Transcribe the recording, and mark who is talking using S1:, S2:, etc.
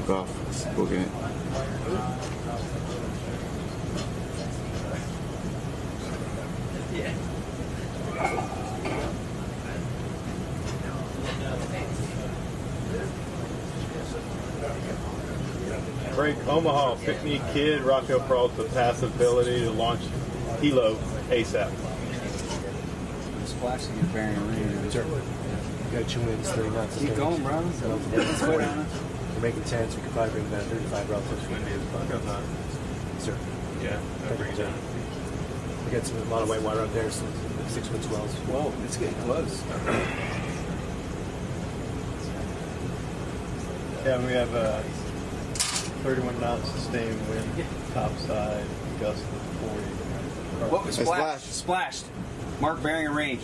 S1: took off booking it.
S2: Break Omaha, pick me kid, Raquel Peralta, passive ability to launch helo ASAP.
S3: Splash to bearing range.
S4: Sure. Got two wins, 30 knots.
S3: Keep going, bro. Let's go down.
S4: We're making 10, we could probably bring down 35 relative.
S2: Windy as fuck outside.
S4: Sir.
S2: Yeah, that brings it down.
S4: We got some, a lot of white water out there, some six foot swells.
S3: Whoa, it's getting close.
S2: Yeah, we have uh, 31 knots sustained wind, topside, gust of 40.
S3: What was
S1: Hey,
S3: splashed?
S1: splash.
S3: Splashed. Mark bearing and range.